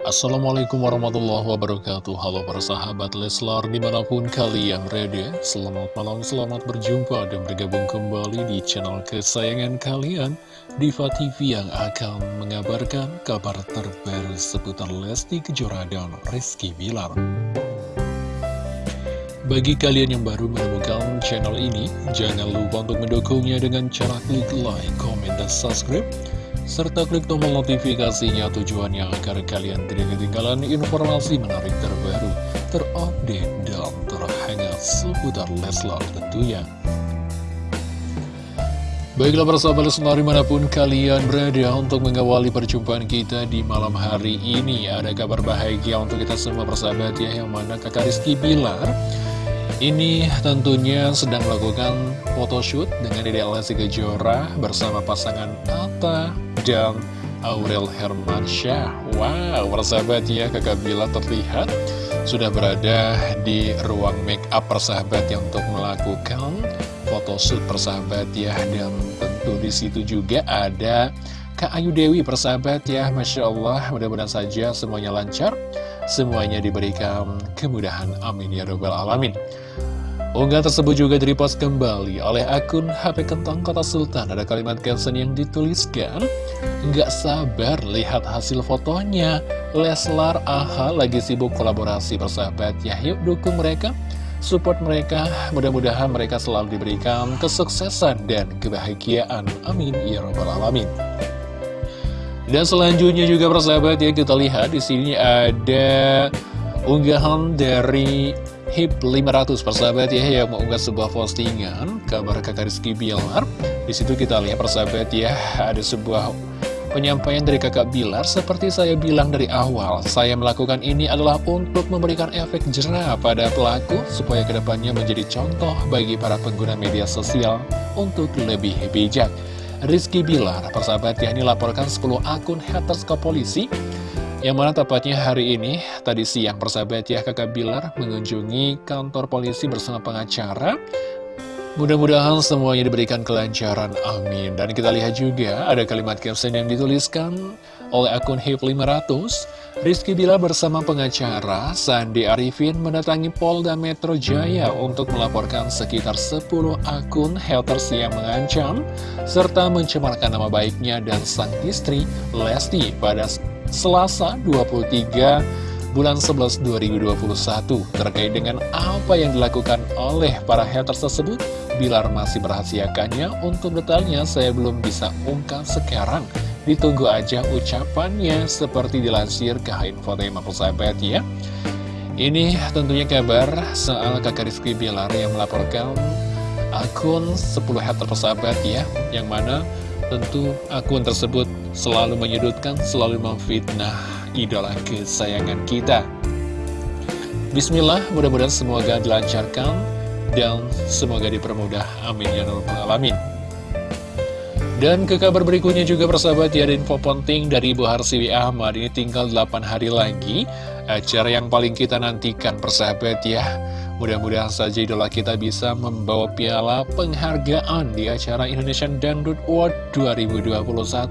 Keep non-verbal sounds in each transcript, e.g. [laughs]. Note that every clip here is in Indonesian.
Assalamualaikum warahmatullahi wabarakatuh. Halo para sahabat Leslar di mana pun kalian berada Selamat malam, selamat berjumpa dan bergabung kembali di channel kesayangan kalian Diva TV yang akan mengabarkan kabar terbaru seputar Lesti Kejora dan Rizky Bilar. Bagi kalian yang baru menemukan channel ini, jangan lupa untuk mendukungnya dengan cara klik like, comment, dan subscribe serta klik tombol notifikasinya tujuannya agar kalian tidak ketinggalan informasi menarik terbaru, terupdate, dan terhangat seputar Leslar tentunya. Baiklah persahabat Leslar di mana pun kalian berada untuk mengawali perjumpaan kita di malam hari ini Ada kabar bahagia untuk kita semua persahabat ya Yang mana kakak Rizky Bilar ini tentunya sedang melakukan photoshoot dengan Dede Lesti Kejora bersama pasangan Atta dan Aurel Hermansyah. Wow, persahabat ya, kakak Bila terlihat sudah berada di ruang make up persahabat yang untuk melakukan photoshoot persahabat ya. Dan tentu di situ juga ada Kak Ayu Dewi persahabat ya, Masya Allah, mudah-mudahan saja semuanya lancar semuanya diberikan kemudahan. Amin ya robbal alamin. Unggahan tersebut juga direpost kembali oleh akun HP Kentang Kota Sultan. Ada kalimat caption yang dituliskan, Nggak sabar lihat hasil fotonya. Leslar AHA lagi sibuk kolaborasi persahabat. Ya yuk dukung mereka, support mereka. Mudah-mudahan mereka selalu diberikan kesuksesan dan kebahagiaan. Amin ya robbal alamin. Dan selanjutnya juga persahabat ya kita lihat di sini ada unggahan dari HIP 500 persahabat ya yang mengunggah sebuah postingan kabar kakak Rizky Bilar. Di situ kita lihat persahabat ya ada sebuah penyampaian dari kakak Bilar seperti saya bilang dari awal saya melakukan ini adalah untuk memberikan efek jerah pada pelaku supaya ke depannya menjadi contoh bagi para pengguna media sosial untuk lebih bijak. Rizky Bilar, persahabat ya, ini laporkan 10 akun haters ke polisi yang mana tepatnya hari ini, tadi siang persahabat ya, kakak Bilar mengunjungi kantor polisi bersama pengacara. Mudah-mudahan semuanya diberikan kelancaran, amin. Dan kita lihat juga ada kalimat caption yang dituliskan oleh akun HIP 500. Rizky Bila bersama pengacara Sandi Arifin mendatangi Polda Metro Jaya untuk melaporkan sekitar 10 akun haters yang mengancam serta mencemarkan nama baiknya dan sang istri Lesti pada Selasa 23 bulan 11 2021 terkait dengan apa yang dilakukan oleh para haters tersebut Bilar masih merahasiakannya. Untuk detailnya saya belum bisa ungkap sekarang. Ditunggu aja ucapannya seperti dilansir ke Infotainment persahabat ya. Ini tentunya kabar soal kakak Rizky Bilar yang melaporkan akun 10 hater persahabat ya. Yang mana tentu akun tersebut selalu menyudutkan, selalu memfitnah idola kesayangan kita Bismillah, mudah-mudahan semoga dilancarkan dan semoga dipermudah. Amin ya rabbal alamin. Dan ke kabar berikutnya juga persahabat ya info penting dari Ibu Harsiwi Ahmad Ini tinggal 8 hari lagi Acara yang paling kita nantikan persahabat ya Mudah-mudahan saja idola kita bisa membawa piala penghargaan di acara Indonesian Dangdut Award 2021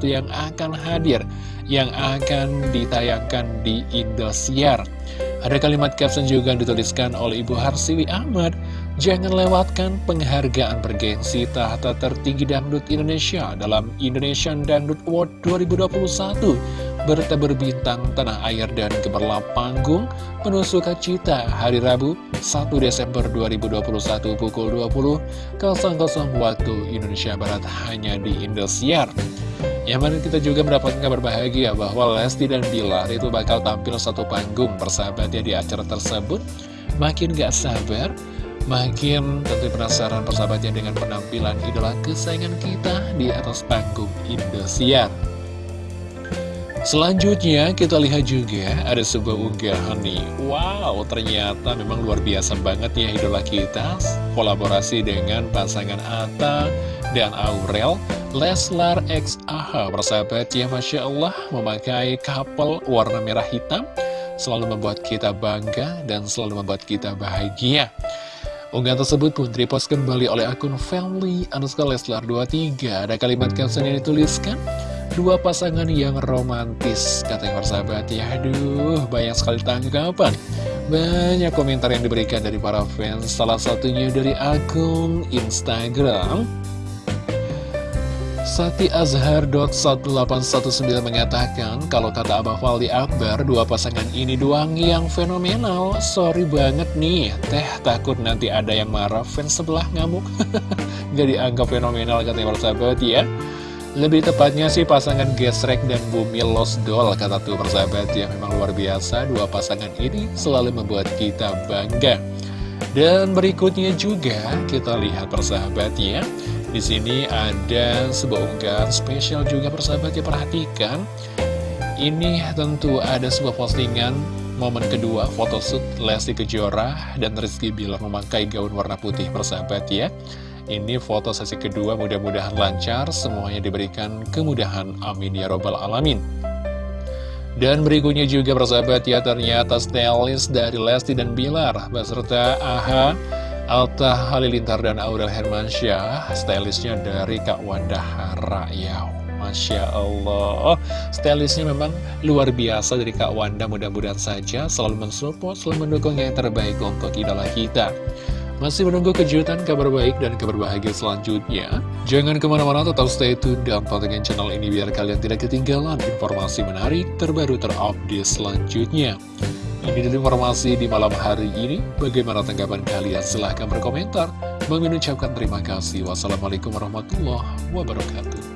yang akan hadir Yang akan ditayangkan di Indosiar. Ada kalimat caption juga dituliskan oleh Ibu Harsiwi Ahmad. Jangan lewatkan penghargaan bergensi tahta tertinggi dangdut Indonesia dalam Indonesian Dangdut Award 2021 Berita berbintang tanah air dan gemerlap panggung penuh sukacita hari Rabu 1 Desember 2021 pukul 20.00 waktu Indonesia Barat hanya di Indosiar yang mana kita juga mendapatkan kabar bahagia bahwa Lesti dan Bilar itu bakal tampil satu panggung bersahabat ya di acara tersebut Makin gak sabar Makin tentu penasaran persahabatnya dengan penampilan idola kesayangan kita di atas panggung Indosiar. Selanjutnya kita lihat juga ada sebuah unggahan nih. Wow ternyata memang luar biasa banget ya idola kita. Kolaborasi dengan pasangan Atta dan Aurel Leslar X AHA Persahabat ya Masya Allah memakai couple warna merah hitam Selalu membuat kita bangga dan selalu membuat kita bahagia. Unggahan tersebut pun direpost kembali oleh akun family underscore Leslar 23 Ada kalimat caption yang dituliskan Dua pasangan yang romantis Katanya persahabat ya Aduh banyak sekali tanggapan Banyak komentar yang diberikan dari para fans Salah satunya dari akun Instagram Sati Azhar.1819 mengatakan, kalau kata Abah Faldi Akbar, dua pasangan ini doang yang fenomenal. Sorry banget nih, teh takut nanti ada yang marah fans sebelah ngamuk. [laughs] Gak dianggap fenomenal katanya persahabat ya. Lebih tepatnya sih pasangan Gesrek dan Bumi Losdol kata tuh persahabat ya. Memang luar biasa, dua pasangan ini selalu membuat kita bangga. Dan berikutnya juga kita lihat persahabat ya. Di sini ada sebuah unggahan spesial juga persahabat ya perhatikan. Ini tentu ada sebuah postingan momen kedua photoshoot Lesti Kejora dan Rizky Bilar memakai gaun warna putih persahabat ya. Ini foto sesi kedua mudah-mudahan lancar, semuanya diberikan kemudahan. Amin ya robbal alamin. Dan berikutnya juga persahabat ya ternyata stylist dari Lesti dan Bilar beserta AHA Alta Halilintar dan Aurel Hermansyah. Stylistnya dari Kak Wanda Harayau Masya Allah. Stylistnya memang luar biasa dari Kak Wanda. Mudah-mudahan saja selalu mensupport Selalu mendukung yang terbaik untuk idola kita masih menunggu kejutan, kabar baik, dan kabar bahagia selanjutnya? Jangan ke mana-mana, tetap stay tune dan pantengin channel ini biar kalian tidak ketinggalan informasi menarik terbaru terupdate selanjutnya. Ini dulu informasi di malam hari ini. Bagaimana tanggapan kalian? Silahkan berkomentar. Mengucapkan terima kasih. Wassalamualaikum warahmatullahi wabarakatuh.